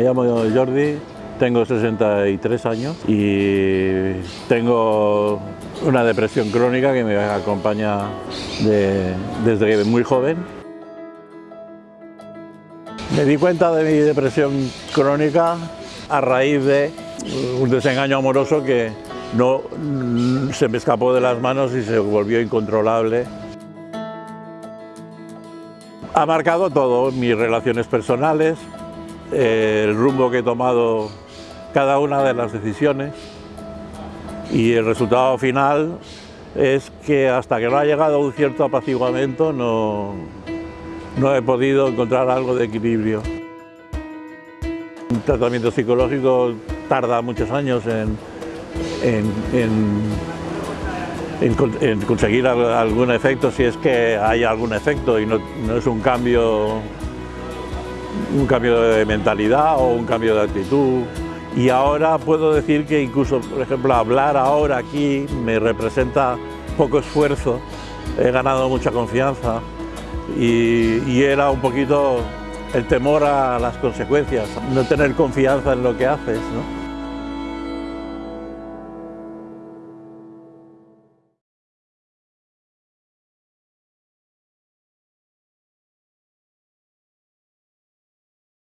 Me llamo Jordi, tengo 63 años y tengo una depresión crónica que me acompaña desde muy joven. Me di cuenta de mi depresión crónica a raíz de un desengaño amoroso que no se me escapó de las manos y se volvió incontrolable. Ha marcado todo, mis relaciones personales, el rumbo que he tomado cada una de las decisiones y el resultado final es que hasta que no ha llegado un cierto apaciguamiento no, no he podido encontrar algo de equilibrio. Un tratamiento psicológico tarda muchos años en, conseguir algún efecto, si es que hay algún efecto y no es un cambio, un cambio de mentalidad o un cambio de actitud. Y ahora puedo decir que incluso, por ejemplo, hablar ahora aquí me representa poco esfuerzo, he ganado mucha confianza y, era un poquito el temor a las consecuencias, no tener confianza en lo que haces.